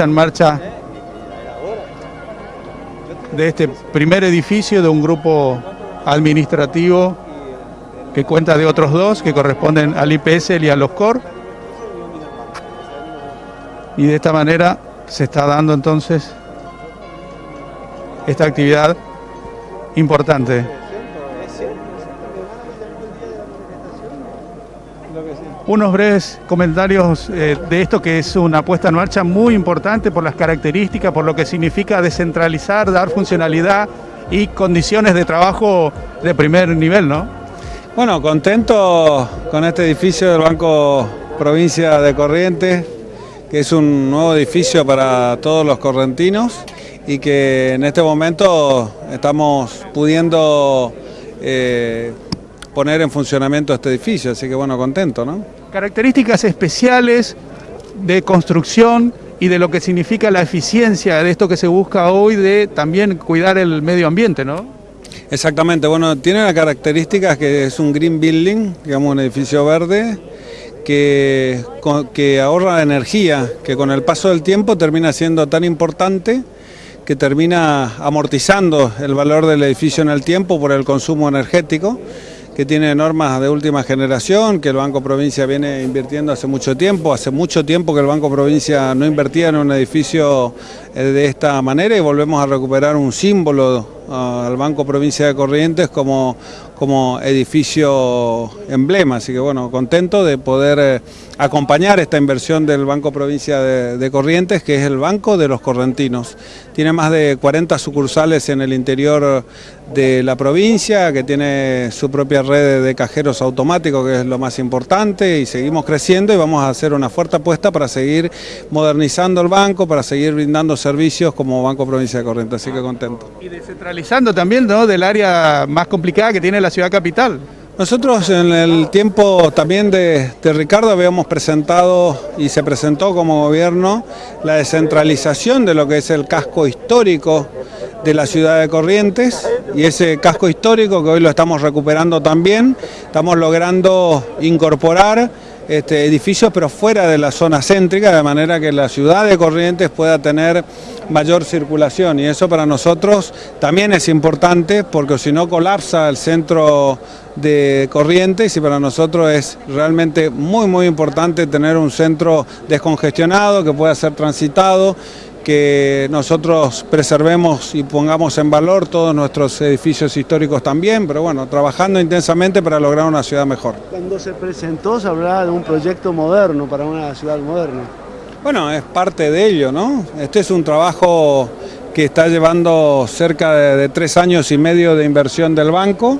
En marcha de este primer edificio de un grupo administrativo que cuenta de otros dos que corresponden al IPS y a los COR. Y de esta manera se está dando entonces esta actividad importante. Unos breves comentarios eh, de esto que es una puesta en marcha muy importante por las características, por lo que significa descentralizar, dar funcionalidad y condiciones de trabajo de primer nivel, ¿no? Bueno, contento con este edificio del Banco Provincia de Corrientes, que es un nuevo edificio para todos los correntinos y que en este momento estamos pudiendo eh, poner en funcionamiento este edificio, así que bueno, contento, ¿no? Características especiales de construcción y de lo que significa la eficiencia de esto que se busca hoy de también cuidar el medio ambiente, ¿no? Exactamente, bueno, tiene la característica que es un green building, digamos un edificio verde, que, que ahorra energía, que con el paso del tiempo termina siendo tan importante que termina amortizando el valor del edificio en el tiempo por el consumo energético que tiene normas de última generación, que el Banco Provincia viene invirtiendo hace mucho tiempo, hace mucho tiempo que el Banco Provincia no invertía en un edificio eh, de esta manera y volvemos a recuperar un símbolo al Banco Provincia de Corrientes como, como edificio emblema, así que bueno, contento de poder eh, acompañar esta inversión del Banco Provincia de, Corrientes, que es el Banco de los Correntinos. Tiene más de 40 sucursales en el interior de la provincia, que tiene su propia red de cajeros automáticos, que es lo más importante, y seguimos creciendo y vamos a hacer una fuerte apuesta para seguir modernizando el banco, para seguir brindando servicios como Banco Provincia de Corrientes, así que contento. Y descentralizando también ¿no? del área más complicada que tiene la ciudad capital. Nosotros en el tiempo también de, Ricardo habíamos presentado y se presentó como gobierno la descentralización de lo que es el casco histórico de la ciudad de Corrientes y ese casco histórico que hoy lo estamos recuperando también, estamos logrando incorporar este, edificios pero fuera de la zona céntrica, de manera que la ciudad de Corrientes pueda tener mayor circulación. Y eso para nosotros también es importante porque si no colapsa el centro de Corrientes y para nosotros es realmente muy muy importante tener un centro descongestionado que pueda ser transitado que nosotros preservemos y pongamos en valor todos nuestros edificios históricos también, pero bueno, trabajando intensamente para lograr una ciudad mejor. Cuando se presentó se hablaba de un proyecto moderno para una ciudad moderna. Bueno, es parte de ello, ¿no? Este es un trabajo que está llevando cerca de, tres años y medio de inversión del banco,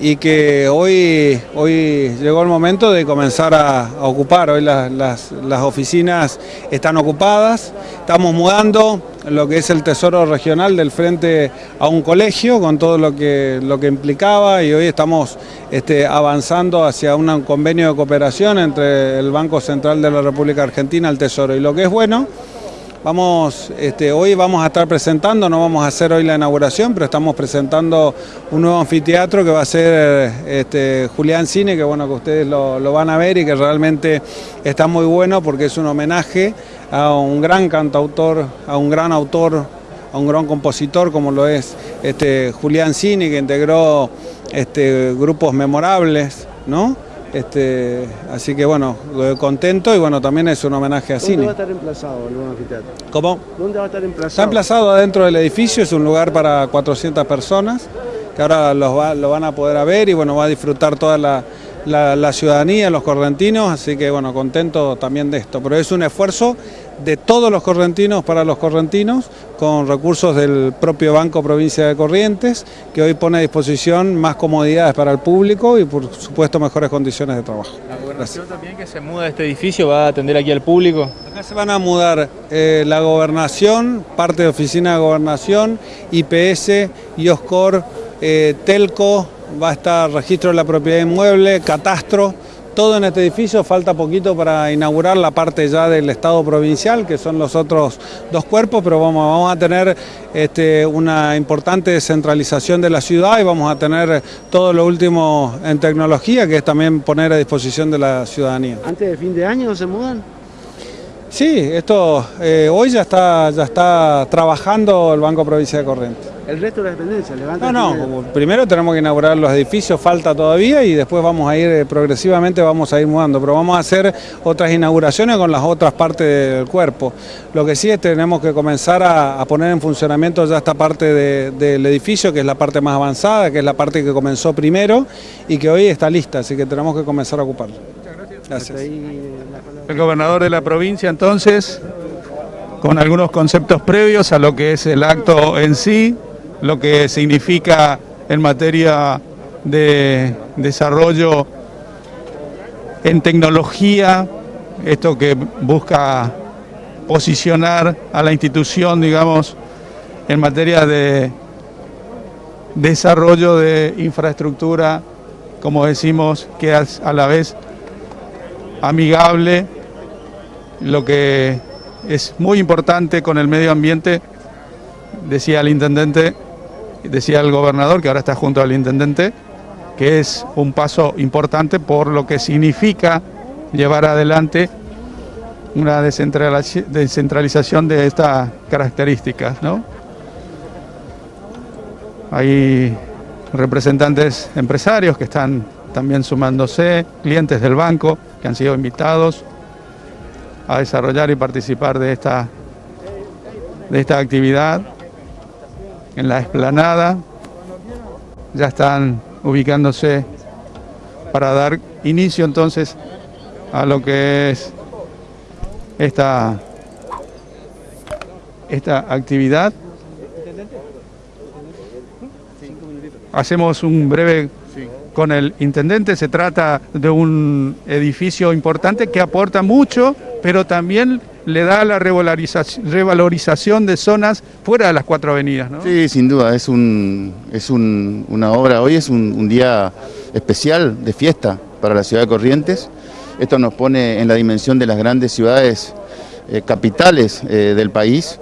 y que hoy, hoy llegó el momento de comenzar a, ocupar. Hoy las, las, oficinas están ocupadas, estamos mudando lo que es el Tesoro Regional del frente a un colegio con todo lo que, lo que implicaba y hoy estamos este, avanzando hacia un convenio de cooperación entre el Banco Central de la República Argentina, el Tesoro. Y lo que es bueno Vamos, este, hoy vamos a estar presentando, no vamos a hacer hoy la inauguración, pero estamos presentando un nuevo anfiteatro que va a ser este, Julián Cine, que bueno que ustedes lo, van a ver y que realmente está muy bueno porque es un homenaje a un gran cantautor, a un gran autor, a un gran compositor como lo es este, Julián Cine, que integró grupos memorables, ¿no? Este, así que bueno, contento y bueno, también es un homenaje a Cine. ¿Dónde va a estar emplazado el nuevo anfiteatro? ¿Cómo? ¿Dónde va a estar emplazado? Está emplazado adentro del edificio, es un lugar para 400 personas, que ahora lo van a poder ver y bueno, va a disfrutar toda la, la, ciudadanía, los correntinos, así que bueno, contento también de esto. Pero es un esfuerzo de todos los correntinos para los correntinos, con recursos del propio Banco Provincia de Corrientes, que hoy pone a disposición más comodidades para el público y por supuesto mejores condiciones de trabajo. ¿La gobernación también que se muda de este edificio va a atender aquí al público? Acá se van a mudar eh, la gobernación, parte de oficina de gobernación, IPS, IOSCOR, eh, Telco, va a estar registro de la propiedad inmueble, catastro, todo en este edificio, falta poquito para inaugurar la parte ya del Estado provincial, que son los otros dos cuerpos, pero vamos, vamos a tener este, una importante descentralización de la ciudad y vamos a tener todo lo último en tecnología, que es también poner a disposición de la ciudadanía. ¿Antes de fin de año se mudan? Sí, esto eh, hoy ya está, ya está trabajando el Banco Provincia de Corrientes. El resto de las dependencias, levanta. No, no, primero tenemos que inaugurar los edificios, falta todavía y después vamos a ir eh, progresivamente, vamos a ir mudando, pero vamos a hacer otras inauguraciones con las otras partes del cuerpo. Lo que sí es que tenemos que comenzar a, poner en funcionamiento ya esta parte del edificio, que es la parte más avanzada, que es la parte que comenzó primero y que hoy está lista, así que tenemos que comenzar a ocuparla. Gracias. El gobernador de la provincia entonces, con algunos conceptos previos a lo que es el acto en sí, lo que significa en materia de desarrollo en tecnología, esto que busca posicionar a la institución, digamos, en materia de desarrollo de infraestructura, como decimos, que es a la vez amigable, lo que es muy importante con el medio ambiente, decía el intendente, decía el gobernador, que ahora está junto al intendente, que es un paso importante por lo que significa llevar adelante una descentralización de estas características. ¿no? Hay representantes empresarios que están también sumándose, clientes del banco que han sido invitados a desarrollar y participar de esta, de esta actividad en la explanada. Ya están ubicándose para dar inicio entonces a lo que es esta, esta actividad. Hacemos un breve con el intendente. Se trata de un edificio importante que aporta mucho, pero también le da la revalorización de zonas fuera de las cuatro avenidas. ¿no? Sí, sin duda, es, un, es una obra, hoy es un, día especial de fiesta para la ciudad de Corrientes. Esto nos pone en la dimensión de las grandes ciudades eh, capitales eh, del país.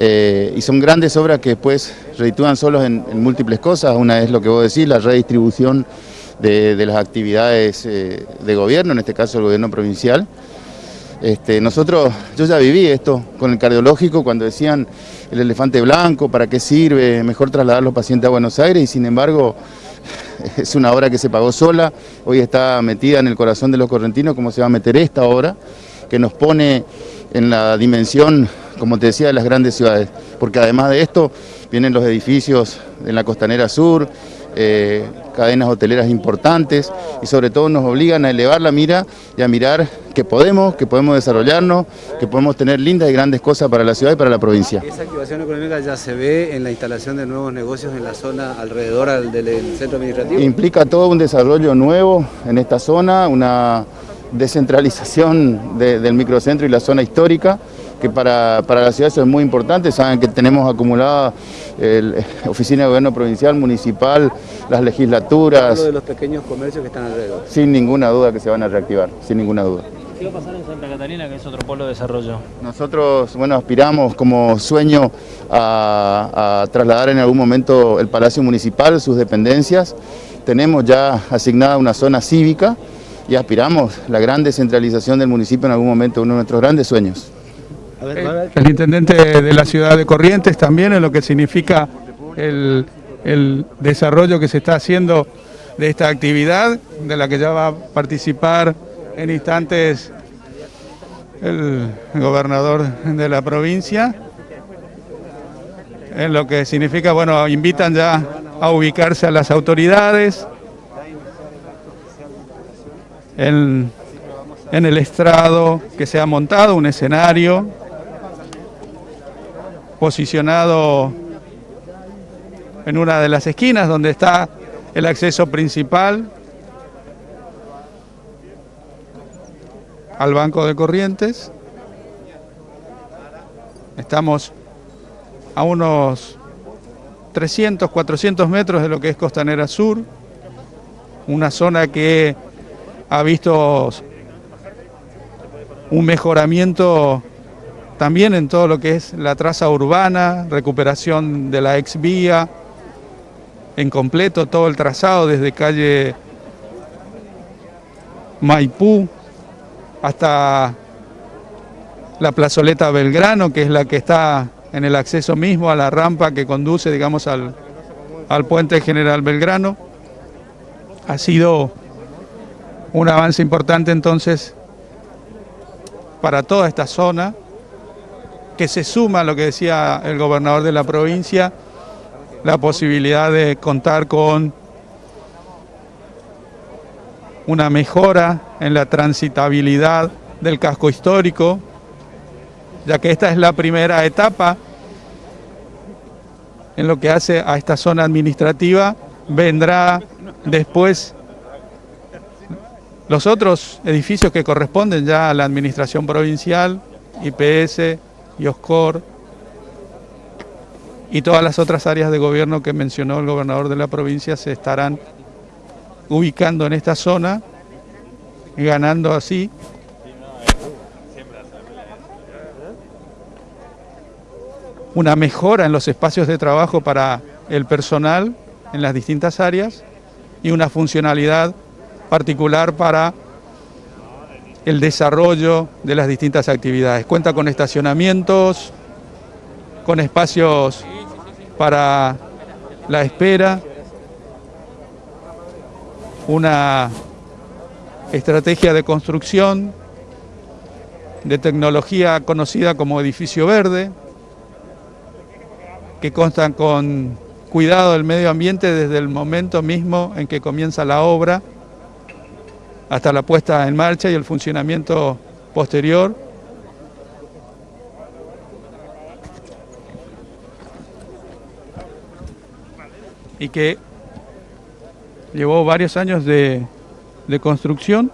Eh, y son grandes obras que después reditúan solos en, múltiples cosas. Una es lo que vos decís, la redistribución de, las actividades de gobierno, en este caso el gobierno provincial. Este, nosotros, yo ya viví esto con el cardiológico cuando decían el elefante blanco, ¿para qué sirve? Mejor trasladar los pacientes a Buenos Aires y sin embargo es una obra que se pagó sola, hoy está metida en el corazón de los correntinos como se va a meter esta obra, que nos pone en la dimensión como te decía, de las grandes ciudades, porque además de esto vienen los edificios en la costanera sur, eh, cadenas hoteleras importantes y sobre todo nos obligan a elevar la mira y a mirar que podemos, que podemos desarrollarnos, que podemos tener lindas y grandes cosas para la ciudad y para la provincia. Esa activación económica ya se ve en la instalación de nuevos negocios en la zona alrededor del centro administrativo. Implica todo un desarrollo nuevo en esta zona, una descentralización del microcentro y la zona histórica, que para, la ciudad eso es muy importante, saben que tenemos acumulada la oficina de gobierno provincial, municipal, las legislaturas. de los pequeños comercios que están alrededor. Sin ninguna duda que se van a reactivar, sin ninguna duda. ¿Qué va a pasar en Santa Catarina, que es otro polo de desarrollo? Nosotros, bueno, aspiramos como sueño a, a trasladar en algún momento el Palacio Municipal, sus dependencias. Tenemos ya asignada una zona cívica, y aspiramos la gran descentralización del municipio en algún momento, uno de nuestros grandes sueños. El intendente de la ciudad de Corrientes también en lo que significa el, desarrollo que se está haciendo de esta actividad, de la que ya va a participar en instantes el gobernador de la provincia, en lo que significa, bueno, invitan ya a ubicarse a las autoridades, en, el estrado que se ha montado, un escenario posicionado en una de las esquinas donde está el acceso principal al Banco de Corrientes. Estamos a unos 300, 400 metros de lo que es Costanera Sur, una zona que ha visto un mejoramiento también en todo lo que es la traza urbana, recuperación de la ex vía, en completo todo el trazado desde calle Maipú hasta la plazoleta Belgrano, que es la que está en el acceso mismo a la rampa que conduce, digamos, al, al puente General Belgrano. Ha sido un avance importante entonces para toda esta zona, que se suma a lo que decía el gobernador de la provincia, la posibilidad de contar con una mejora en la transitabilidad del casco histórico, ya que esta es la primera etapa en lo que hace a esta zona administrativa, vendrá después los otros edificios que corresponden ya a la administración provincial, IPS, IOSCOR y todas las otras áreas de gobierno que mencionó el gobernador de la provincia se estarán ubicando en esta zona, ganando así. Una mejora en los espacios de trabajo para el personal en las distintas áreas y una funcionalidad particular para el desarrollo de las distintas actividades. Cuenta con estacionamientos, con espacios para la espera, una estrategia de construcción de tecnología conocida como edificio verde, que constan con cuidado del medio ambiente desde el momento mismo en que comienza la obra hasta la puesta en marcha y el funcionamiento posterior. Y que llevó varios años de, de construcción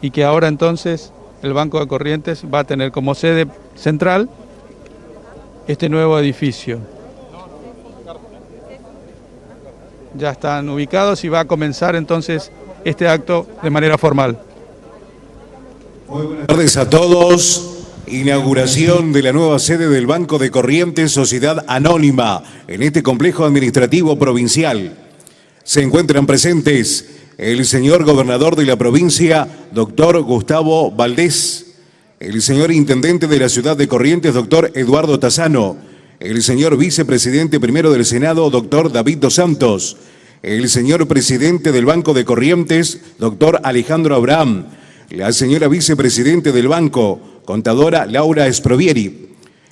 y que ahora entonces el Banco de Corrientes va a tener como sede central este nuevo edificio. Ya están ubicados y va a comenzar entonces este acto de manera formal. Muy buenas tardes a todos. Inauguración de la nueva sede del Banco de Corrientes Sociedad Anónima en este complejo administrativo provincial. Se encuentran presentes el señor gobernador de la provincia, doctor Gustavo Valdés, el señor intendente de la ciudad de Corrientes, doctor Eduardo Tazano, el señor vicepresidente primero del Senado, doctor David Dos Santos, el señor presidente del Banco de Corrientes, doctor Alejandro Abraham, la señora vicepresidente del banco, contadora Laura Esprovieri,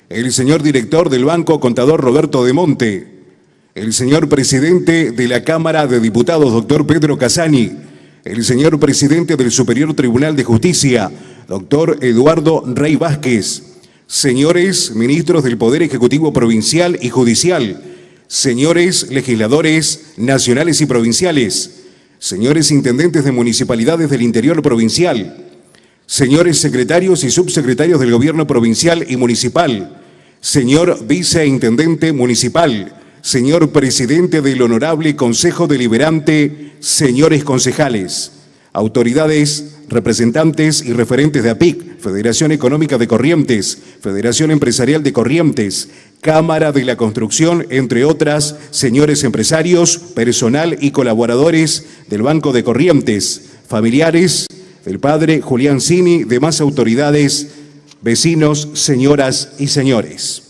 el señor director del banco, contador Roberto de Monte, el señor presidente de la Cámara de Diputados, doctor Pedro Casani, el señor presidente del Superior Tribunal de Justicia, doctor Eduardo Rey Vázquez, señores ministros del Poder Ejecutivo Provincial y Judicial, señores legisladores nacionales y provinciales, señores intendentes de municipalidades del interior provincial, señores secretarios y subsecretarios del gobierno provincial y municipal, señor viceintendente municipal, señor presidente del Honorable Consejo Deliberante, señores concejales, autoridades, representantes y referentes de APIC, Federación Económica de Corrientes, Federación Empresarial de Corrientes, Cámara de la Construcción, entre otras, señores empresarios, personal y colaboradores del Banco de Corrientes, familiares del padre Julián Cini, demás autoridades, vecinos, señoras y señores.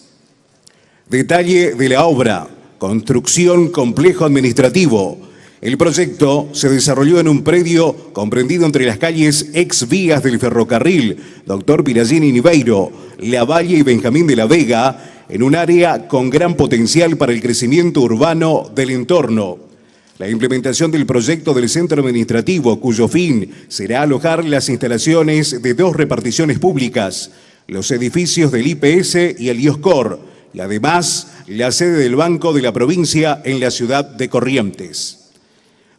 Detalle de la obra, construcción complejo administrativo, el proyecto se desarrolló en un predio comprendido entre las calles ex vías del ferrocarril Doctor Piragini Niveiro, La Valle y Benjamín de la Vega, en un área con gran potencial para el crecimiento urbano del entorno. La implementación del proyecto del centro administrativo, cuyo fin será alojar las instalaciones de dos reparticiones públicas, los edificios del IPS y el IOSCOR, y además la sede del Banco de la provincia en la ciudad de Corrientes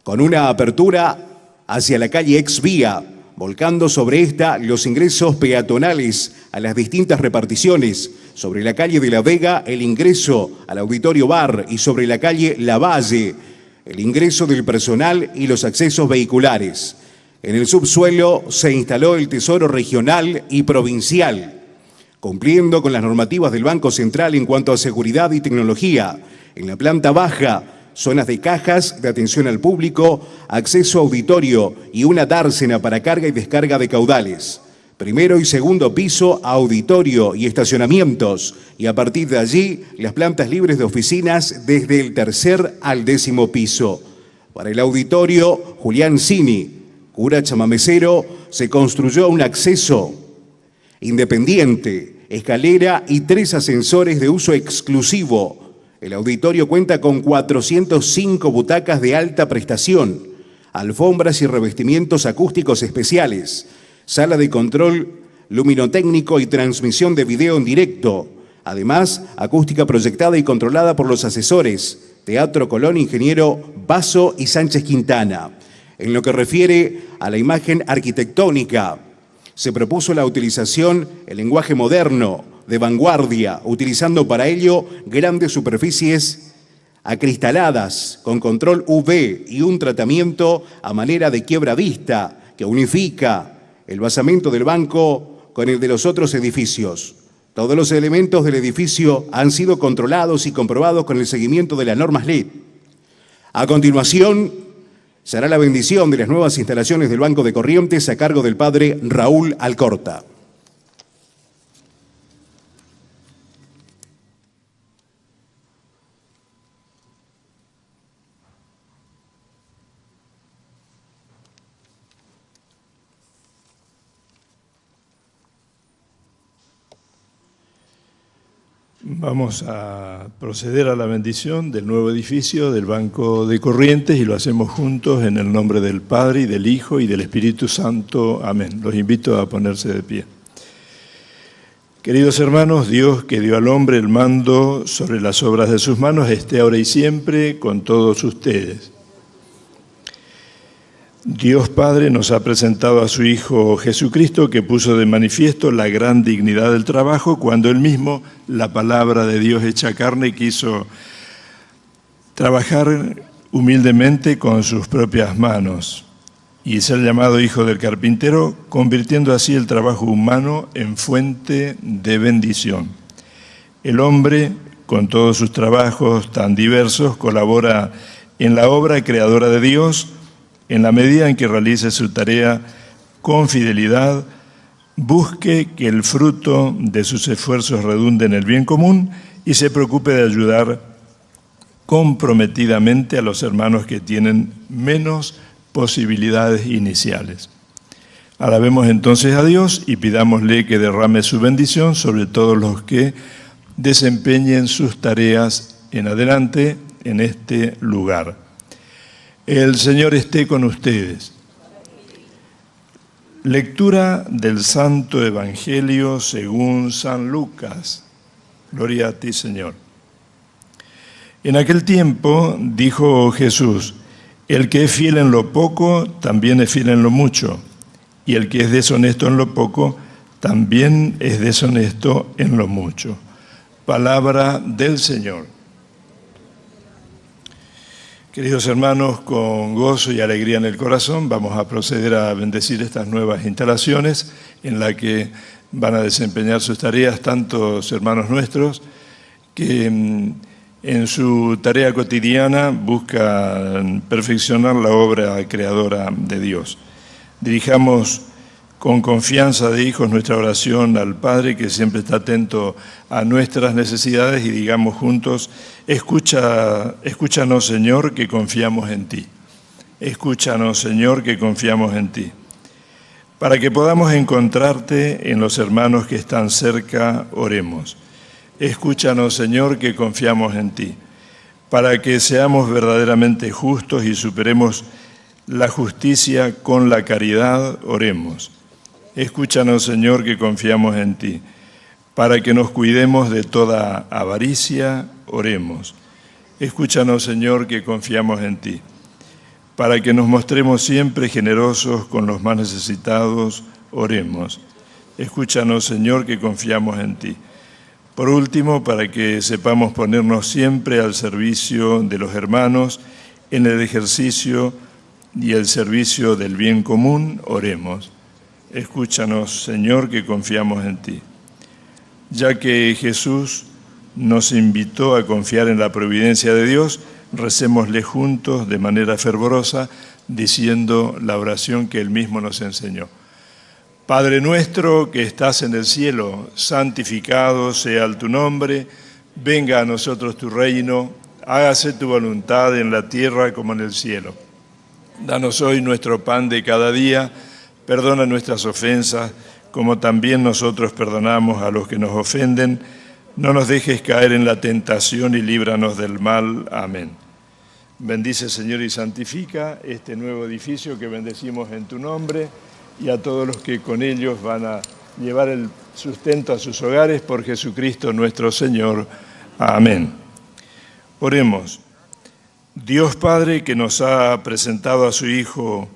con una apertura hacia la calle ex vía, volcando sobre esta los ingresos peatonales a las distintas reparticiones, sobre la calle de la Vega el ingreso al auditorio bar y sobre la calle La Valle el ingreso del personal y los accesos vehiculares. En el subsuelo se instaló el Tesoro Regional y Provincial, cumpliendo con las normativas del Banco Central en cuanto a seguridad y tecnología. En la planta baja zonas de cajas de atención al público, acceso auditorio y una dársena para carga y descarga de caudales. Primero y segundo piso, auditorio y estacionamientos. Y a partir de allí, las plantas libres de oficinas desde el tercer al décimo piso. Para el auditorio, Julián Cini, cura chamamecero, se construyó un acceso independiente, escalera y tres ascensores de uso exclusivo. El auditorio cuenta con 405 butacas de alta prestación, alfombras y revestimientos acústicos especiales, sala de control luminotécnico y transmisión de video en directo. Además, acústica proyectada y controlada por los asesores Teatro Colón, Ingeniero Basso y Sánchez Quintana. En lo que refiere a la imagen arquitectónica, se propuso la utilización, el lenguaje moderno, de vanguardia, utilizando para ello grandes superficies acristaladas con control UV y un tratamiento a manera de quiebra vista que unifica el basamento del banco con el de los otros edificios. Todos los elementos del edificio han sido controlados y comprobados con el seguimiento de las normas LEED. A continuación, será la bendición de las nuevas instalaciones del Banco de Corrientes a cargo del padre Raúl Alcorta. Vamos a proceder a la bendición del nuevo edificio del Banco de Corrientes y lo hacemos juntos en el nombre del Padre y del Hijo y del Espíritu Santo. Amén. Los invito a ponerse de pie. Queridos hermanos, Dios que dio al hombre el mando sobre las obras de sus manos, esté ahora y siempre con todos ustedes. Dios Padre nos ha presentado a su Hijo Jesucristo que puso de manifiesto la gran dignidad del trabajo cuando él mismo, la palabra de Dios hecha carne, quiso trabajar humildemente con sus propias manos y ser llamado Hijo del Carpintero, convirtiendo así el trabajo humano en fuente de bendición. El hombre, con todos sus trabajos tan diversos, colabora en la obra creadora de Dios, en la medida en que realice su tarea con fidelidad, busque que el fruto de sus esfuerzos redunde en el bien común y se preocupe de ayudar comprometidamente a los hermanos que tienen menos posibilidades iniciales. Alabemos entonces a Dios y pidámosle que derrame su bendición sobre todos los que desempeñen sus tareas en adelante en este lugar. El Señor esté con ustedes. Lectura del Santo Evangelio según San Lucas. Gloria a ti, Señor. En aquel tiempo dijo Jesús, el que es fiel en lo poco, también es fiel en lo mucho, y el que es deshonesto en lo poco, también es deshonesto en lo mucho. Palabra del Señor. Queridos hermanos, con gozo y alegría en el corazón vamos a proceder a bendecir estas nuevas instalaciones en las que van a desempeñar sus tareas tantos hermanos nuestros que mm, en su tarea cotidiana buscan perfeccionar la obra creadora de Dios. Dirijamos con confianza de hijos nuestra oración al Padre que siempre está atento a nuestras necesidades y digamos juntos, Escucha, escúchanos Señor que confiamos en ti. Escúchanos Señor que confiamos en ti. Para que podamos encontrarte en los hermanos que están cerca, oremos. Escúchanos Señor que confiamos en ti. Para que seamos verdaderamente justos y superemos la justicia con la caridad, oremos. Escúchanos, Señor, que confiamos en ti. Para que nos cuidemos de toda avaricia, oremos. Escúchanos, Señor, que confiamos en ti. Para que nos mostremos siempre generosos con los más necesitados, oremos. Escúchanos, Señor, que confiamos en ti. Por último, para que sepamos ponernos siempre al servicio de los hermanos en el ejercicio y el servicio del bien común, oremos. Escúchanos, Señor, que confiamos en ti. Ya que Jesús nos invitó a confiar en la providencia de Dios, recémosle juntos de manera fervorosa, diciendo la oración que Él mismo nos enseñó. Padre nuestro que estás en el cielo, santificado sea tu nombre, venga a nosotros tu reino, hágase tu voluntad en la tierra como en el cielo. Danos hoy nuestro pan de cada día, perdona nuestras ofensas, como también nosotros perdonamos a los que nos ofenden. No nos dejes caer en la tentación y líbranos del mal. Amén. Bendice, Señor, y santifica este nuevo edificio que bendecimos en tu nombre y a todos los que con ellos van a llevar el sustento a sus hogares por Jesucristo nuestro Señor. Amén. Oremos. Dios Padre que nos ha presentado a su Hijo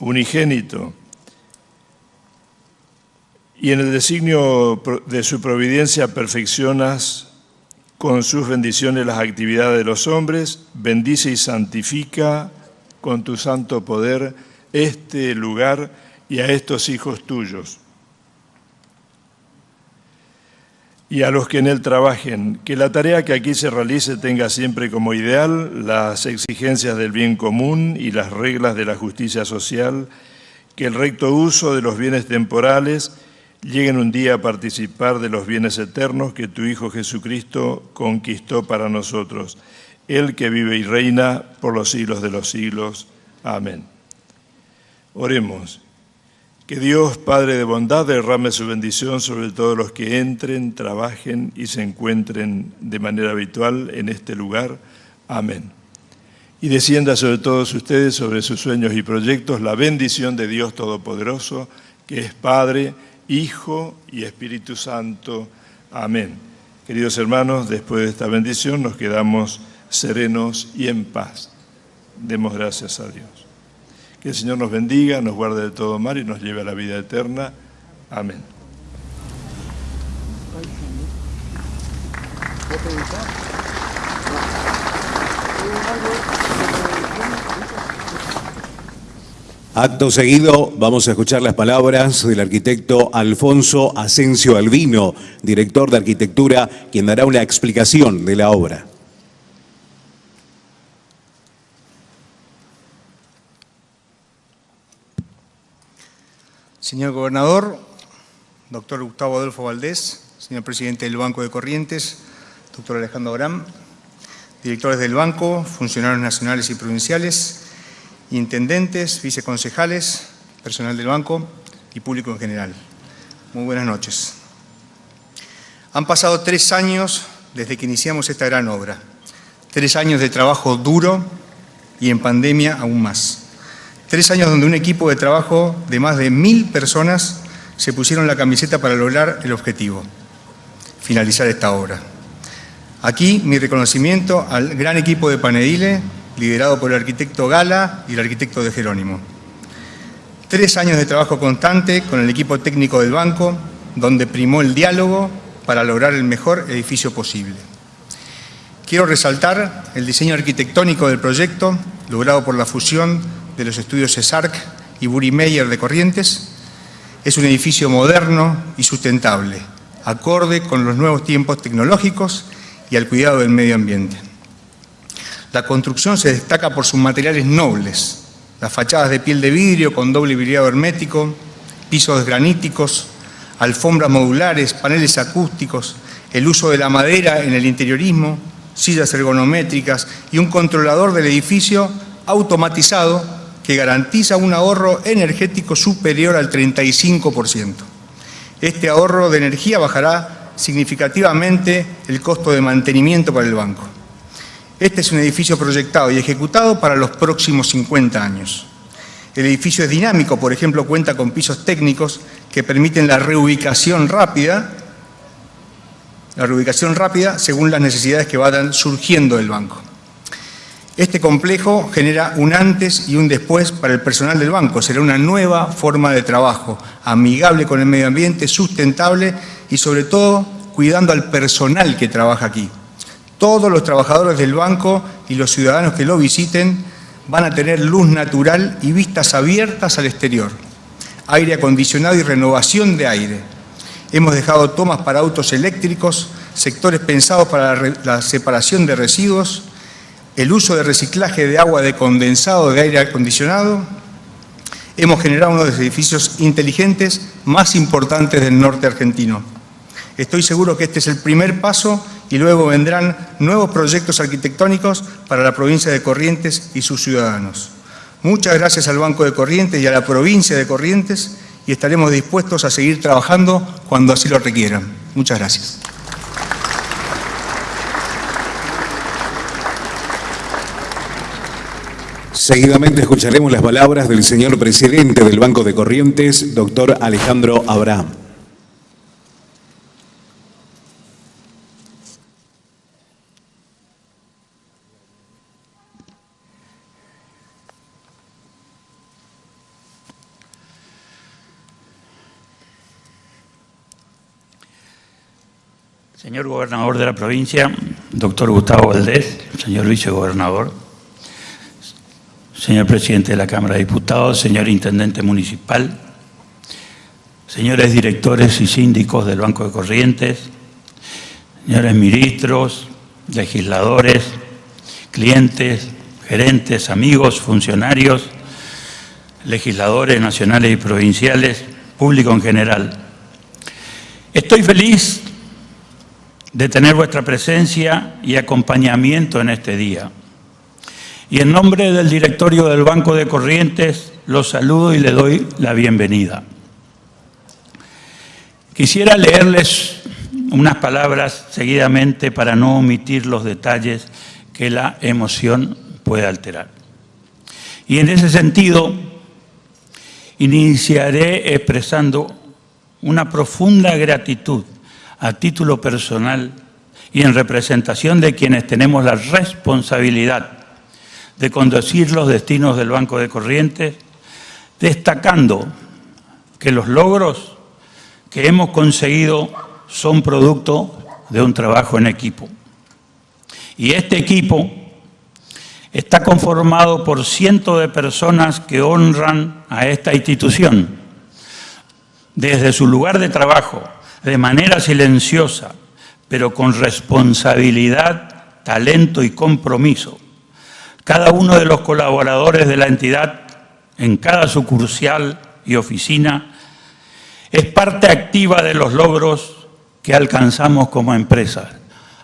unigénito y en el designio de su providencia perfeccionas con sus bendiciones las actividades de los hombres, bendice y santifica con tu santo poder este lugar y a estos hijos tuyos. Y a los que en él trabajen, que la tarea que aquí se realice tenga siempre como ideal las exigencias del bien común y las reglas de la justicia social, que el recto uso de los bienes temporales lleguen un día a participar de los bienes eternos que tu Hijo Jesucristo conquistó para nosotros el que vive y reina por los siglos de los siglos. Amén. Oremos. Que Dios, Padre de bondad, derrame su bendición sobre todos los que entren, trabajen y se encuentren de manera habitual en este lugar. Amén. Y descienda sobre todos ustedes, sobre sus sueños y proyectos, la bendición de Dios Todopoderoso, que es Padre, Hijo y Espíritu Santo. Amén. Queridos hermanos, después de esta bendición nos quedamos serenos y en paz. Demos gracias a Dios. Que el Señor nos bendiga, nos guarde de todo mal y nos lleve a la vida eterna. Amén. Acto seguido, vamos a escuchar las palabras del arquitecto Alfonso Asensio Albino, director de arquitectura, quien dará una explicación de la obra. Señor Gobernador, doctor Gustavo Adolfo Valdés, señor presidente del Banco de Corrientes, doctor Alejandro Abraham, directores del banco, funcionarios nacionales y provinciales, intendentes, viceconcejales, personal del banco y público en general. Muy buenas noches. Han pasado tres años desde que iniciamos esta gran obra. Tres años de trabajo duro y en pandemia aún más. Tres años donde un equipo de trabajo de más de mil personas se pusieron la camiseta para lograr el objetivo, finalizar esta obra. Aquí mi reconocimiento al gran equipo de Panedile, liderado por el arquitecto Gala y el arquitecto de Jerónimo. Tres años de trabajo constante con el equipo técnico del banco, donde primó el diálogo para lograr el mejor edificio posible. Quiero resaltar el diseño arquitectónico del proyecto, logrado por la fusión de los estudios CESARC y Buri Meyer de Corrientes, es un edificio moderno y sustentable, acorde con los nuevos tiempos tecnológicos y al cuidado del medio ambiente. La construcción se destaca por sus materiales nobles, las fachadas de piel de vidrio con doble vidriado hermético, pisos graníticos, alfombras modulares, paneles acústicos, el uso de la madera en el interiorismo, sillas ergonométricas y un controlador del edificio automatizado que garantiza un ahorro energético superior al 35%. Este ahorro de energía bajará significativamente el costo de mantenimiento para el banco. Este es un edificio proyectado y ejecutado para los próximos 50 años. El edificio es dinámico, por ejemplo, cuenta con pisos técnicos que permiten la reubicación rápida, la reubicación rápida según las necesidades que vayan surgiendo del banco. Este complejo genera un antes y un después para el personal del banco. Será una nueva forma de trabajo, amigable con el medio ambiente, sustentable y sobre todo cuidando al personal que trabaja aquí. Todos los trabajadores del banco y los ciudadanos que lo visiten van a tener luz natural y vistas abiertas al exterior, aire acondicionado y renovación de aire. Hemos dejado tomas para autos eléctricos, sectores pensados para la separación de residuos, el uso de reciclaje de agua de condensado de aire acondicionado, hemos generado uno de los edificios inteligentes más importantes del norte argentino. Estoy seguro que este es el primer paso y luego vendrán nuevos proyectos arquitectónicos para la provincia de Corrientes y sus ciudadanos. Muchas gracias al Banco de Corrientes y a la provincia de Corrientes y estaremos dispuestos a seguir trabajando cuando así lo requieran. Muchas gracias. Seguidamente escucharemos las palabras del señor presidente del Banco de Corrientes, doctor Alejandro Abraham. Señor gobernador de la provincia, doctor Gustavo Valdés, señor vicegobernador, señor presidente de la Cámara de Diputados, señor intendente municipal, señores directores y síndicos del Banco de Corrientes, señores ministros, legisladores, clientes, gerentes, amigos, funcionarios, legisladores nacionales y provinciales, público en general. Estoy feliz de tener vuestra presencia y acompañamiento en este día. Y en nombre del directorio del Banco de Corrientes, los saludo y le doy la bienvenida. Quisiera leerles unas palabras seguidamente para no omitir los detalles que la emoción puede alterar. Y en ese sentido, iniciaré expresando una profunda gratitud a título personal y en representación de quienes tenemos la responsabilidad de conducir los destinos del Banco de Corrientes, destacando que los logros que hemos conseguido son producto de un trabajo en equipo. Y este equipo está conformado por cientos de personas que honran a esta institución, desde su lugar de trabajo, de manera silenciosa, pero con responsabilidad, talento y compromiso. Cada uno de los colaboradores de la entidad, en cada sucursal y oficina, es parte activa de los logros que alcanzamos como empresa.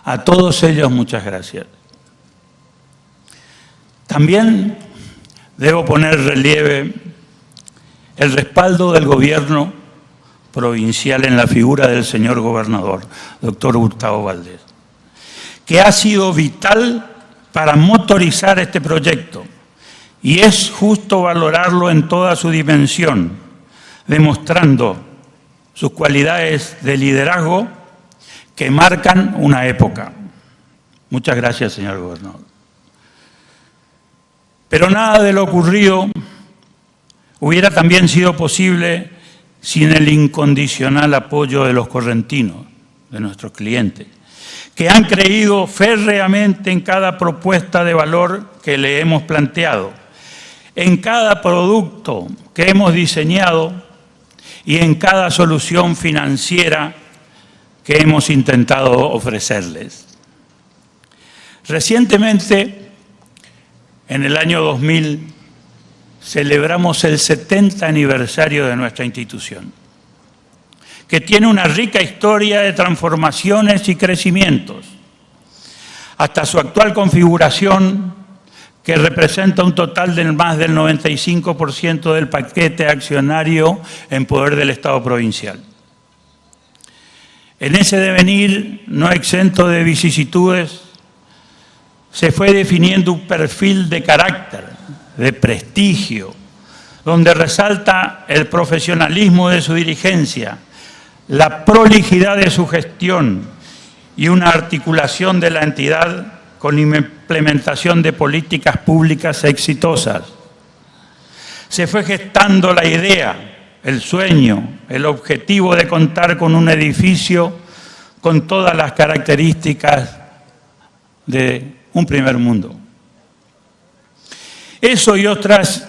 A todos ellos muchas gracias. También debo poner relieve el respaldo del gobierno provincial en la figura del señor gobernador, doctor Gustavo Valdés, que ha sido vital para motorizar este proyecto y es justo valorarlo en toda su dimensión, demostrando sus cualidades de liderazgo que marcan una época. Muchas gracias, señor gobernador. Pero nada de lo ocurrido hubiera también sido posible sin el incondicional apoyo de los correntinos, de nuestros clientes, que han creído férreamente en cada propuesta de valor que le hemos planteado, en cada producto que hemos diseñado y en cada solución financiera que hemos intentado ofrecerles. Recientemente, en el año 2000, celebramos el 70 aniversario de nuestra institución, que tiene una rica historia de transformaciones y crecimientos, hasta su actual configuración, que representa un total de más del 95% del paquete accionario en poder del Estado provincial. En ese devenir, no exento de vicisitudes, se fue definiendo un perfil de carácter, de prestigio, donde resalta el profesionalismo de su dirigencia, la prolijidad de su gestión y una articulación de la entidad con implementación de políticas públicas exitosas. Se fue gestando la idea, el sueño, el objetivo de contar con un edificio con todas las características de un primer mundo. Eso y otras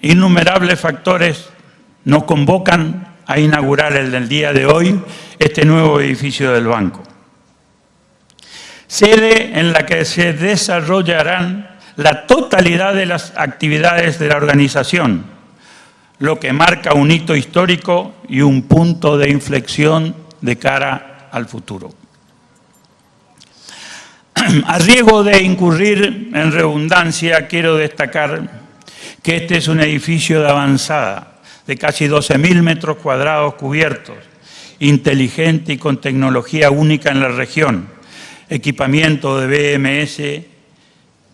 innumerables factores nos convocan a inaugurar el del día de hoy este nuevo edificio del banco. Sede en la que se desarrollarán la totalidad de las actividades de la organización, lo que marca un hito histórico y un punto de inflexión de cara al futuro. A riesgo de incurrir en redundancia, quiero destacar que este es un edificio de avanzada, de casi 12.000 metros cuadrados cubiertos, inteligente y con tecnología única en la región, equipamiento de BMS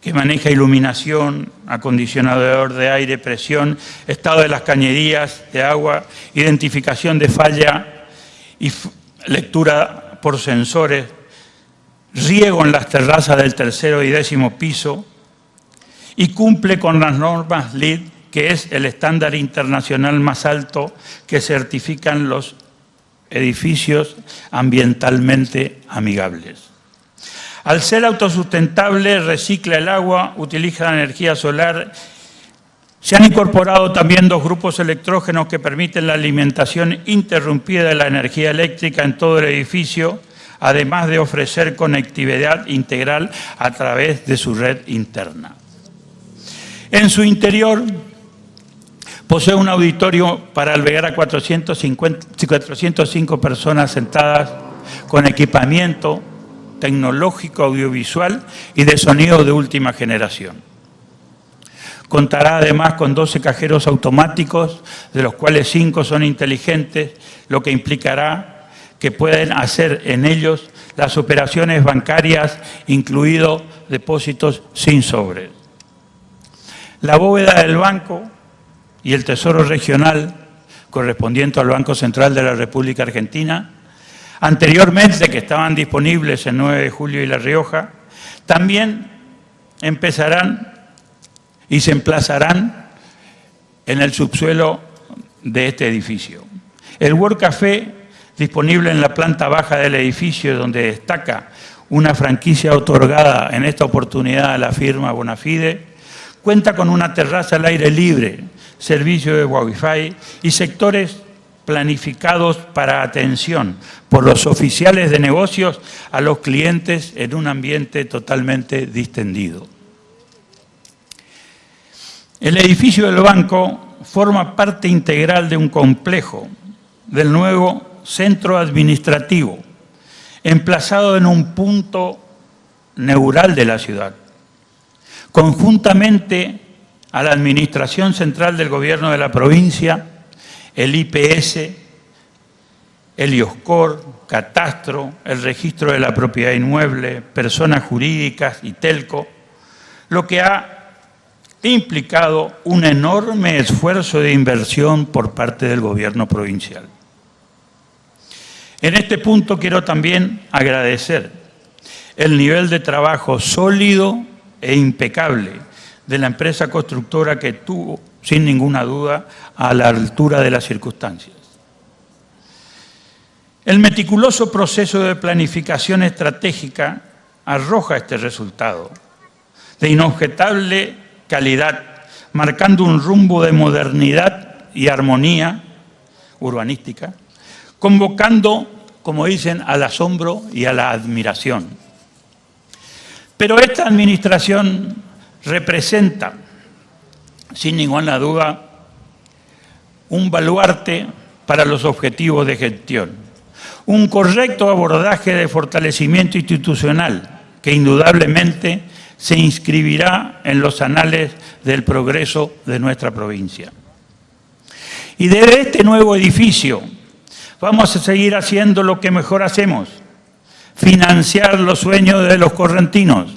que maneja iluminación, acondicionador de aire, presión, estado de las cañerías de agua, identificación de falla y lectura por sensores, riego en las terrazas del tercero y décimo piso y cumple con las normas LEED, que es el estándar internacional más alto que certifican los edificios ambientalmente amigables. Al ser autosustentable, recicla el agua, utiliza la energía solar. Se han incorporado también dos grupos electrógenos que permiten la alimentación interrumpida de la energía eléctrica en todo el edificio, además de ofrecer conectividad integral a través de su red interna. En su interior posee un auditorio para albergar a 405 personas sentadas con equipamiento tecnológico audiovisual y de sonido de última generación. Contará además con 12 cajeros automáticos, de los cuales 5 son inteligentes, lo que implicará que pueden hacer en ellos las operaciones bancarias, incluidos depósitos sin sobre. La bóveda del banco y el Tesoro Regional, correspondiente al Banco Central de la República Argentina, anteriormente que estaban disponibles en 9 de julio y La Rioja, también empezarán y se emplazarán en el subsuelo de este edificio. El World Café, disponible en la planta baja del edificio donde destaca una franquicia otorgada en esta oportunidad a la firma Bonafide, cuenta con una terraza al aire libre, servicio de Wi-Fi y sectores planificados para atención por los oficiales de negocios a los clientes en un ambiente totalmente distendido. El edificio del banco forma parte integral de un complejo del nuevo centro administrativo, emplazado en un punto neural de la ciudad. Conjuntamente a la Administración Central del Gobierno de la provincia, el IPS, el IOSCOR, Catastro, el Registro de la Propiedad Inmueble, Personas Jurídicas y TELCO, lo que ha implicado un enorme esfuerzo de inversión por parte del gobierno provincial. En este punto quiero también agradecer el nivel de trabajo sólido e impecable de la empresa constructora que tuvo sin ninguna duda, a la altura de las circunstancias. El meticuloso proceso de planificación estratégica arroja este resultado de inobjetable calidad, marcando un rumbo de modernidad y armonía urbanística, convocando, como dicen, al asombro y a la admiración. Pero esta administración representa sin ninguna duda, un baluarte para los objetivos de gestión. Un correcto abordaje de fortalecimiento institucional que indudablemente se inscribirá en los anales del progreso de nuestra provincia. Y desde este nuevo edificio vamos a seguir haciendo lo que mejor hacemos, financiar los sueños de los correntinos,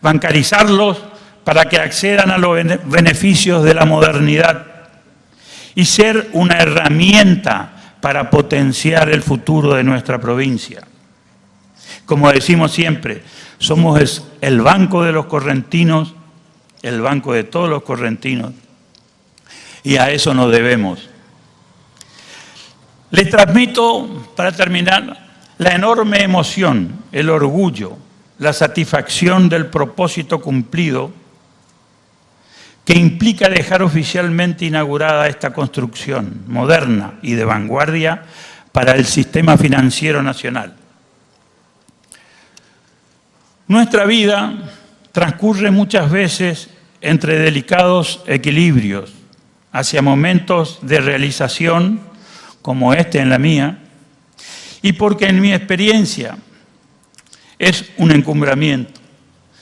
bancarizarlos para que accedan a los beneficios de la modernidad y ser una herramienta para potenciar el futuro de nuestra provincia. Como decimos siempre, somos el banco de los correntinos, el banco de todos los correntinos, y a eso nos debemos. Les transmito, para terminar, la enorme emoción, el orgullo, la satisfacción del propósito cumplido que implica dejar oficialmente inaugurada esta construcción moderna y de vanguardia para el sistema financiero nacional. Nuestra vida transcurre muchas veces entre delicados equilibrios hacia momentos de realización como este en la mía, y porque en mi experiencia es un encumbramiento.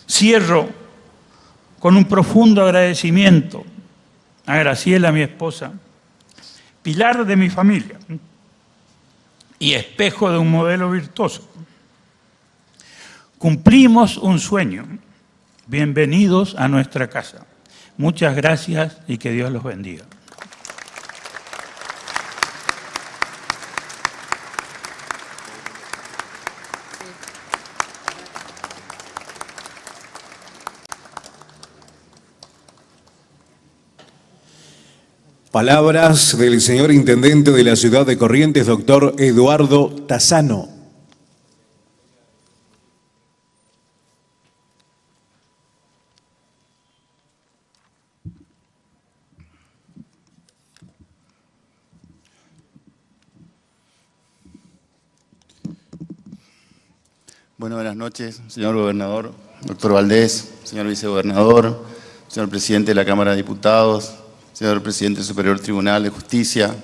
Cierro con un profundo agradecimiento a Graciela, mi esposa, pilar de mi familia y espejo de un modelo virtuoso. Cumplimos un sueño. Bienvenidos a nuestra casa. Muchas gracias y que Dios los bendiga. Palabras del señor Intendente de la Ciudad de Corrientes, doctor Eduardo Tazano. Bueno, buenas noches, señor gobernador, doctor Valdés, señor vicegobernador, señor presidente de la Cámara de Diputados, señor presidente del Superior Tribunal de Justicia,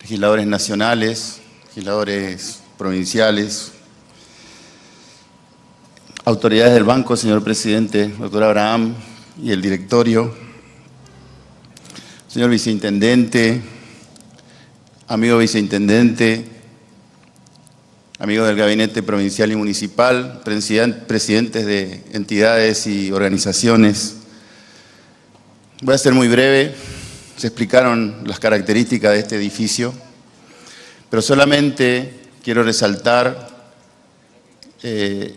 legisladores nacionales, legisladores provinciales, autoridades del banco, señor presidente, doctor Abraham y el directorio, señor viceintendente, amigo viceintendente, amigos del gabinete provincial y municipal, presidentes de entidades y organizaciones, Voy a ser muy breve, se explicaron las características de este edificio, pero solamente quiero resaltar eh,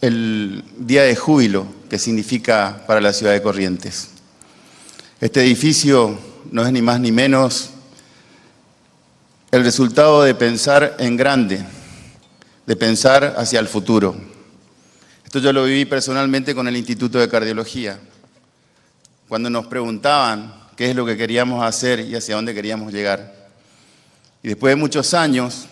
el día de júbilo que significa para la ciudad de Corrientes. Este edificio no es ni más ni menos el resultado de pensar en grande, de pensar hacia el futuro. Esto yo lo viví personalmente con el Instituto de Cardiología cuando nos preguntaban qué es lo que queríamos hacer y hacia dónde queríamos llegar. Y después de muchos años,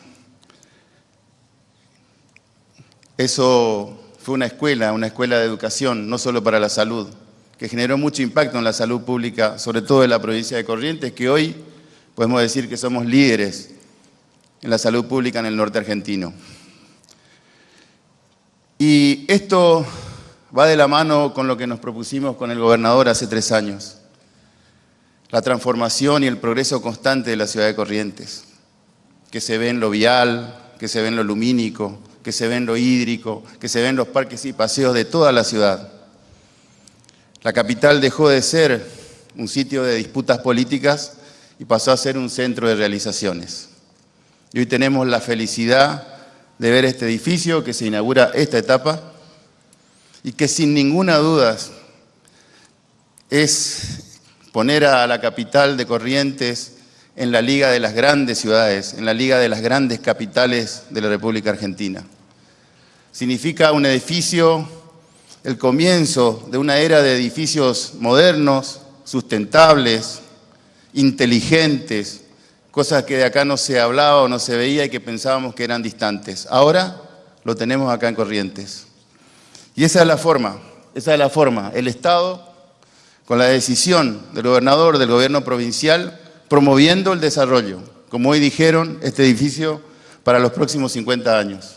eso fue una escuela, una escuela de educación, no solo para la salud, que generó mucho impacto en la salud pública, sobre todo en la provincia de Corrientes, que hoy podemos decir que somos líderes en la salud pública en el norte argentino. Y esto va de la mano con lo que nos propusimos con el gobernador hace tres años. La transformación y el progreso constante de la ciudad de Corrientes, que se ve en lo vial, que se ve en lo lumínico, que se ve en lo hídrico, que se ve en los parques y paseos de toda la ciudad. La capital dejó de ser un sitio de disputas políticas y pasó a ser un centro de realizaciones. Y hoy tenemos la felicidad de ver este edificio que se inaugura esta etapa y que sin ninguna duda es poner a la capital de Corrientes en la liga de las grandes ciudades, en la liga de las grandes capitales de la República Argentina. Significa un edificio, el comienzo de una era de edificios modernos, sustentables, inteligentes, cosas que de acá no se hablaba o no se veía y que pensábamos que eran distantes. Ahora lo tenemos acá en Corrientes. Y esa es la forma, esa es la forma. El Estado, con la decisión del gobernador, del gobierno provincial, promoviendo el desarrollo, como hoy dijeron, este edificio para los próximos 50 años.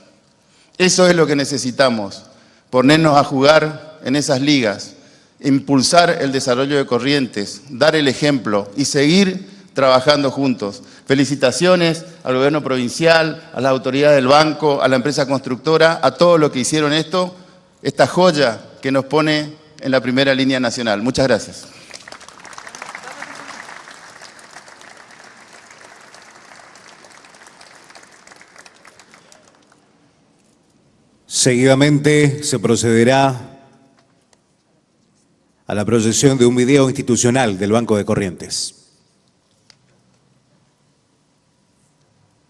Eso es lo que necesitamos, ponernos a jugar en esas ligas, impulsar el desarrollo de Corrientes, dar el ejemplo y seguir trabajando juntos. Felicitaciones al gobierno provincial, a las autoridades del banco, a la empresa constructora, a todos los que hicieron esto, esta joya que nos pone en la primera línea nacional. Muchas gracias. Seguidamente se procederá a la proyección de un video institucional del Banco de Corrientes.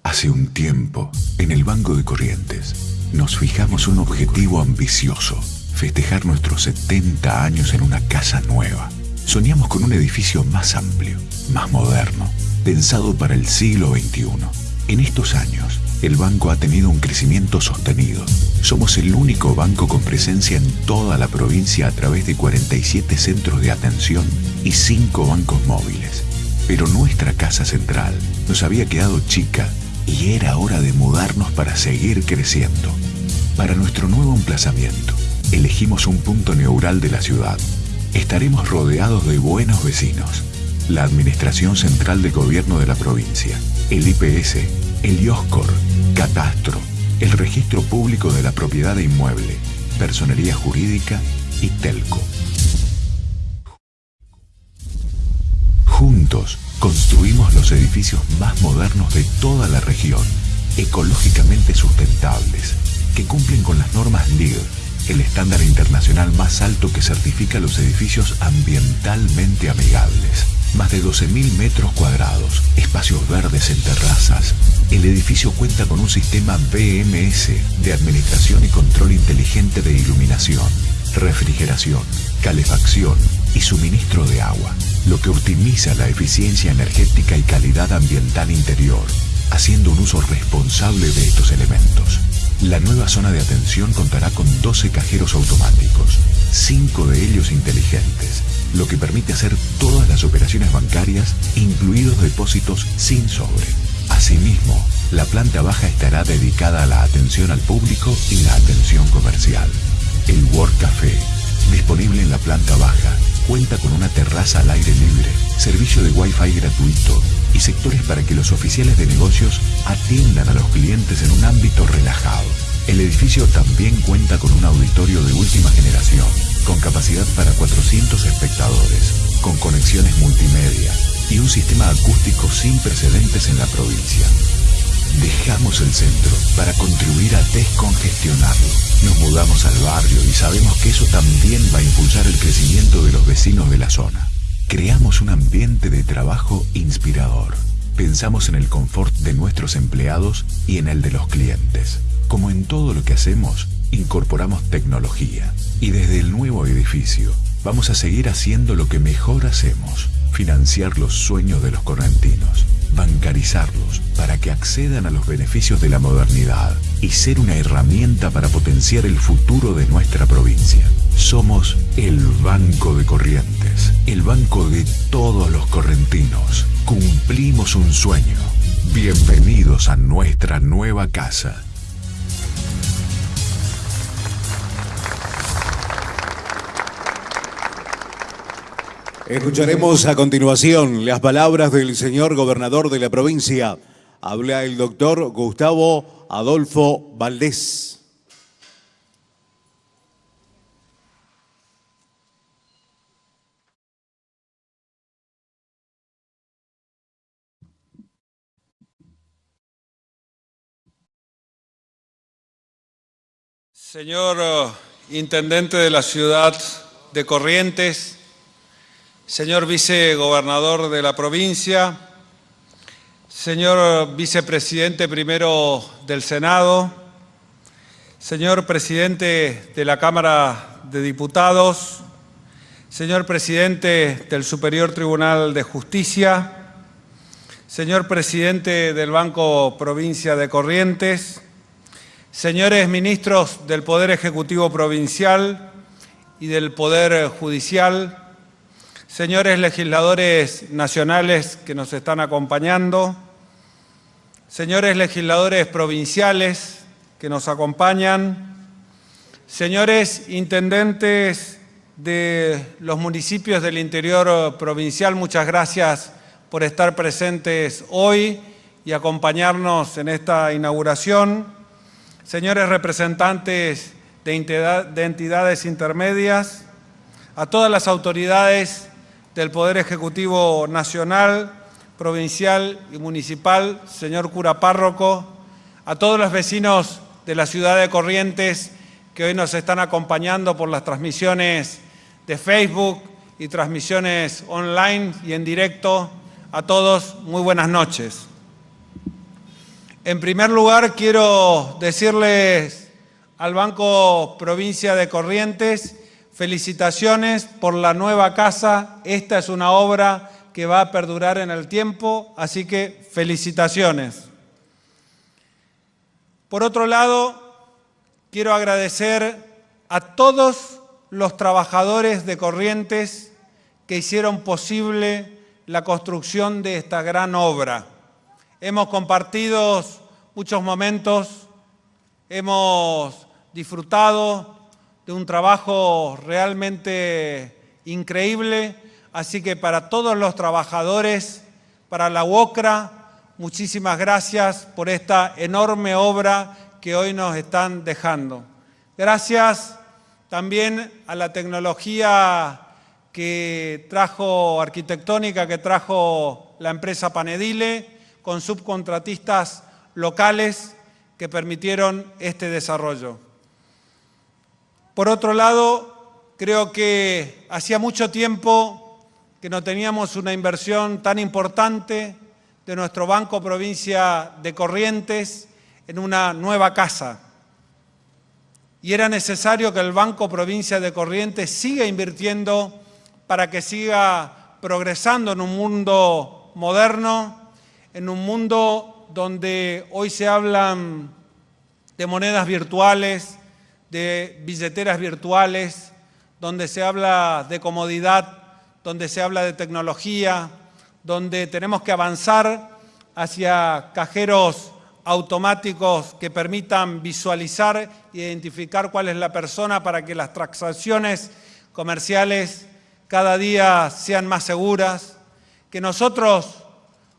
Hace un tiempo, en el Banco de Corrientes, nos fijamos un objetivo ambicioso, festejar nuestros 70 años en una casa nueva. Soñamos con un edificio más amplio, más moderno, pensado para el siglo XXI. En estos años el banco ha tenido un crecimiento sostenido. Somos el único banco con presencia en toda la provincia a través de 47 centros de atención y 5 bancos móviles. Pero nuestra casa central nos había quedado chica y era hora de mudarnos para seguir creciendo. Para nuestro nuevo emplazamiento, elegimos un punto neural de la ciudad. Estaremos rodeados de buenos vecinos. La Administración Central de Gobierno de la provincia, el IPS, el IOSCOR, Catastro, el Registro Público de la Propiedad de Inmueble, Personería Jurídica y Telco. Juntos construimos los edificios más modernos de toda la región, ecológicamente sustentables, que cumplen con las normas LEED, el estándar internacional más alto que certifica los edificios ambientalmente amigables. Más de 12.000 metros cuadrados, espacios verdes en terrazas. El edificio cuenta con un sistema BMS de administración y control inteligente de iluminación, refrigeración, calefacción y suministro de agua, lo que optimiza la eficiencia energética y calidad ambiental interior, haciendo un uso responsable de estos elementos. La nueva zona de atención contará con 12 cajeros automáticos, 5 de ellos inteligentes, lo que permite hacer todas las operaciones bancarias, incluidos depósitos sin sobre. Asimismo, la planta baja estará dedicada a la atención al público y la atención comercial. El Work Café, disponible en la planta baja, cuenta con una terraza al aire libre, servicio de Wi-Fi gratuito y sectores para que los oficiales de negocios atiendan a los clientes en un ámbito relajado. El edificio también cuenta con un auditorio de última generación, con capacidad para 400 espectadores, con conexiones multimedia y un sistema acústico sin precedentes en la provincia. Dejamos el centro para contribuir a descongestionarlo. Nos mudamos al barrio y sabemos que eso también va a impulsar el crecimiento de los vecinos de la zona. Creamos un ambiente de trabajo inspirador. Pensamos en el confort de nuestros empleados y en el de los clientes. Como en todo lo que hacemos, incorporamos tecnología. Y desde el nuevo edificio, vamos a seguir haciendo lo que mejor hacemos, financiar los sueños de los correntinos bancarizarlos para que accedan a los beneficios de la modernidad y ser una herramienta para potenciar el futuro de nuestra provincia. Somos el Banco de Corrientes, el banco de todos los correntinos. Cumplimos un sueño. Bienvenidos a nuestra nueva casa. Escucharemos a continuación las palabras del señor gobernador de la provincia. Habla el doctor Gustavo Adolfo Valdés. Señor eh, Intendente de la ciudad de Corrientes, señor vicegobernador de la provincia, señor vicepresidente primero del Senado, señor presidente de la Cámara de Diputados, señor presidente del Superior Tribunal de Justicia, señor presidente del Banco Provincia de Corrientes, señores ministros del Poder Ejecutivo Provincial y del Poder Judicial, señores legisladores nacionales que nos están acompañando, señores legisladores provinciales que nos acompañan, señores intendentes de los municipios del interior provincial, muchas gracias por estar presentes hoy y acompañarnos en esta inauguración. Señores representantes de entidades intermedias, a todas las autoridades del Poder Ejecutivo Nacional, Provincial y Municipal, señor cura párroco, a todos los vecinos de la ciudad de Corrientes que hoy nos están acompañando por las transmisiones de Facebook y transmisiones online y en directo, a todos muy buenas noches. En primer lugar, quiero decirles al Banco Provincia de Corrientes Felicitaciones por la nueva casa. Esta es una obra que va a perdurar en el tiempo, así que felicitaciones. Por otro lado, quiero agradecer a todos los trabajadores de Corrientes que hicieron posible la construcción de esta gran obra. Hemos compartido muchos momentos, hemos disfrutado de un trabajo realmente increíble, así que para todos los trabajadores, para la UOCRA, muchísimas gracias por esta enorme obra que hoy nos están dejando. Gracias también a la tecnología que trajo arquitectónica, que trajo la empresa Panedile, con subcontratistas locales que permitieron este desarrollo. Por otro lado, creo que hacía mucho tiempo que no teníamos una inversión tan importante de nuestro Banco Provincia de Corrientes en una nueva casa. Y era necesario que el Banco Provincia de Corrientes siga invirtiendo para que siga progresando en un mundo moderno, en un mundo donde hoy se hablan de monedas virtuales, de billeteras virtuales, donde se habla de comodidad, donde se habla de tecnología, donde tenemos que avanzar hacia cajeros automáticos que permitan visualizar e identificar cuál es la persona para que las transacciones comerciales cada día sean más seguras, que nosotros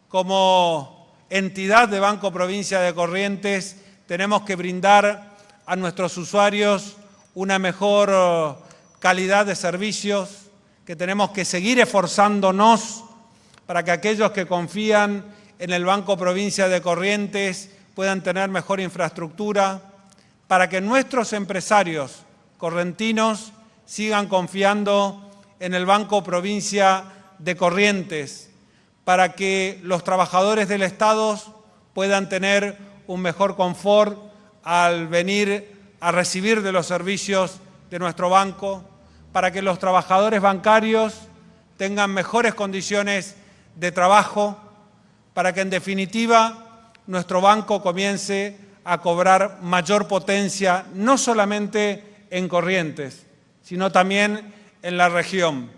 como entidad de Banco Provincia de Corrientes tenemos que brindar a nuestros usuarios una mejor eh, calidad de servicios, que tenemos que seguir esforzándonos para que aquellos que confían en el Banco Provincia de Corrientes puedan tener mejor infraestructura, para que nuestros empresarios correntinos sigan confiando en el Banco Provincia de Corrientes, para que los trabajadores del Estado puedan tener un mejor confort al venir a recibir de los servicios de nuestro banco, para que los trabajadores bancarios tengan mejores condiciones de trabajo, para que en definitiva nuestro banco comience a cobrar mayor potencia, no solamente en Corrientes, sino también en la región.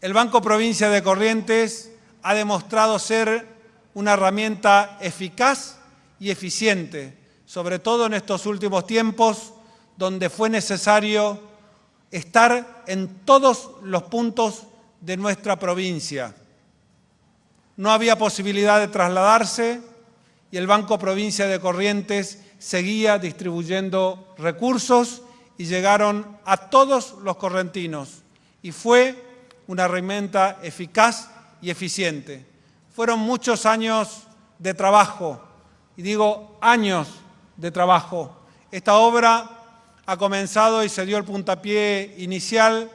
El Banco Provincia de Corrientes ha demostrado ser una herramienta eficaz y eficiente, sobre todo en estos últimos tiempos, donde fue necesario estar en todos los puntos de nuestra provincia, no había posibilidad de trasladarse y el Banco Provincia de Corrientes seguía distribuyendo recursos y llegaron a todos los correntinos y fue una herramienta eficaz y eficiente. Fueron muchos años de trabajo, y digo años de trabajo. Esta obra ha comenzado y se dio el puntapié inicial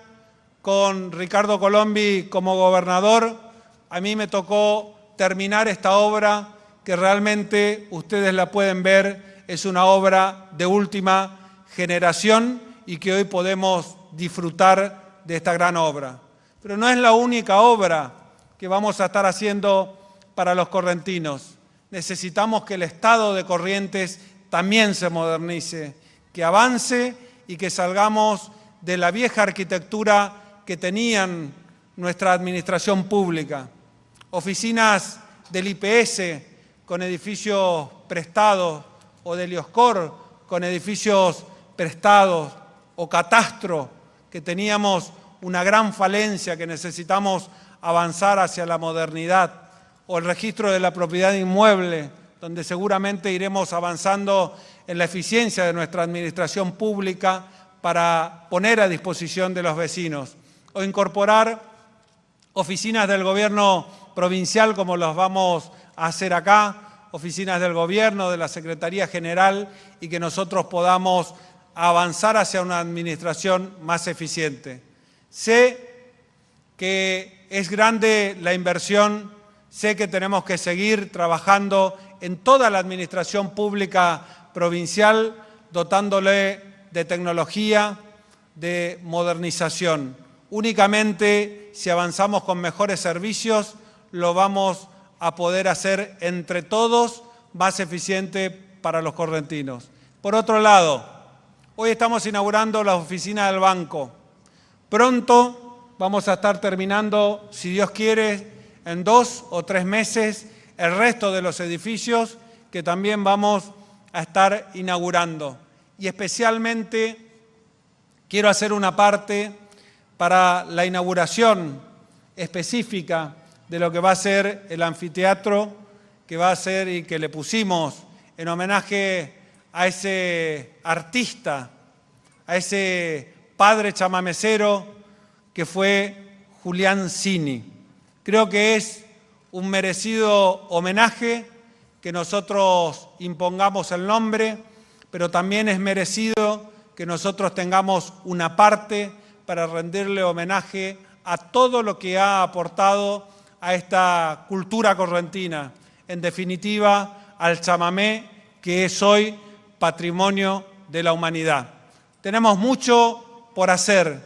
con Ricardo Colombi como gobernador a mí me tocó terminar esta obra que realmente ustedes la pueden ver, es una obra de última generación y que hoy podemos disfrutar de esta gran obra. Pero no es la única obra que vamos a estar haciendo para los correntinos. Necesitamos que el Estado de Corrientes también se modernice, que avance y que salgamos de la vieja arquitectura que tenían nuestra administración pública. Oficinas del IPS con edificios prestados o del IOSCOR con edificios prestados o catastro que teníamos una gran falencia que necesitamos avanzar hacia la modernidad o el registro de la propiedad inmueble donde seguramente iremos avanzando en la eficiencia de nuestra administración pública para poner a disposición de los vecinos o incorporar oficinas del gobierno provincial como los vamos a hacer acá, oficinas del gobierno, de la Secretaría General y que nosotros podamos avanzar hacia una administración más eficiente. Sé que es grande la inversión, sé que tenemos que seguir trabajando en toda la administración pública provincial, dotándole de tecnología, de modernización. Únicamente si avanzamos con mejores servicios, lo vamos a poder hacer entre todos más eficiente para los correntinos. Por otro lado, hoy estamos inaugurando la oficina del banco. Pronto vamos a estar terminando, si Dios quiere, en dos o tres meses el resto de los edificios que también vamos a estar inaugurando. Y especialmente quiero hacer una parte para la inauguración específica de lo que va a ser el anfiteatro que va a ser y que le pusimos en homenaje a ese artista, a ese padre chamamecero que fue Julián Cini. Creo que es un merecido homenaje que nosotros impongamos el nombre, pero también es merecido que nosotros tengamos una parte para rendirle homenaje a todo lo que ha aportado a esta cultura correntina, en definitiva al chamamé que es hoy patrimonio de la humanidad. Tenemos mucho por hacer,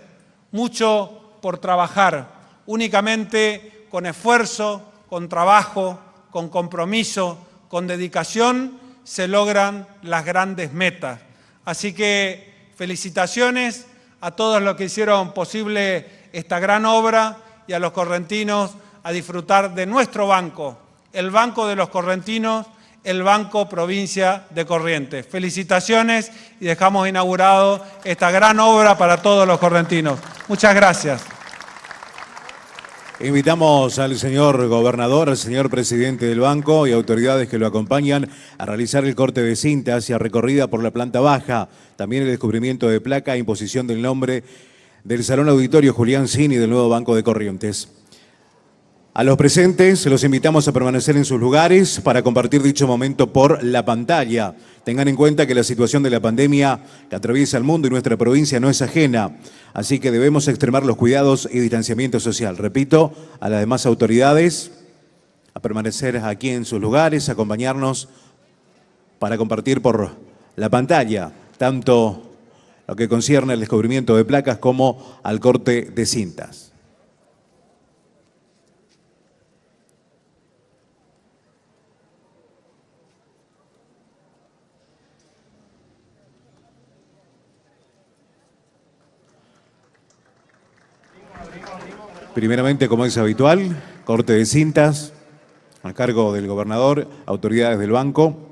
mucho por trabajar, únicamente con esfuerzo, con trabajo, con compromiso, con dedicación, se logran las grandes metas. Así que felicitaciones a todos los que hicieron posible esta gran obra y a los correntinos a disfrutar de nuestro banco, el Banco de los Correntinos, el Banco Provincia de Corrientes. Felicitaciones y dejamos inaugurado esta gran obra para todos los correntinos. Muchas gracias. Invitamos al señor gobernador, al señor presidente del banco y autoridades que lo acompañan a realizar el corte de cinta hacia recorrida por la planta baja, también el descubrimiento de placa e imposición del nombre del Salón Auditorio Julián Cini del nuevo Banco de Corrientes. A los presentes los invitamos a permanecer en sus lugares para compartir dicho momento por la pantalla. Tengan en cuenta que la situación de la pandemia que atraviesa el mundo y nuestra provincia no es ajena, así que debemos extremar los cuidados y distanciamiento social. Repito, a las demás autoridades a permanecer aquí en sus lugares, acompañarnos para compartir por la pantalla tanto lo que concierne al descubrimiento de placas como al corte de cintas. Primeramente, como es habitual, corte de cintas a cargo del gobernador, autoridades del banco.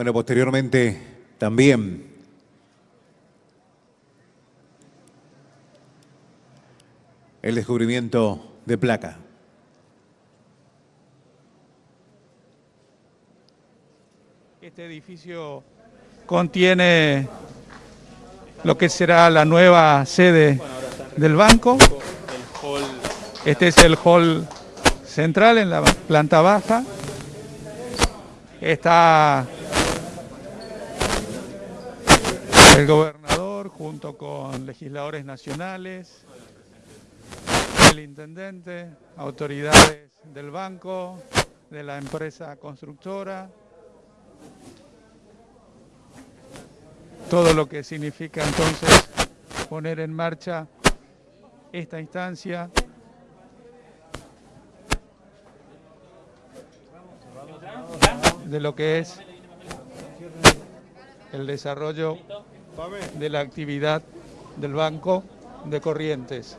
Bueno, posteriormente también el descubrimiento de placa. Este edificio contiene lo que será la nueva sede del banco. Este es el hall central en la planta baja. Está el gobernador junto con legisladores nacionales, el intendente, autoridades del banco, de la empresa constructora, todo lo que significa entonces poner en marcha esta instancia. De lo que es el desarrollo de la actividad del Banco de Corrientes.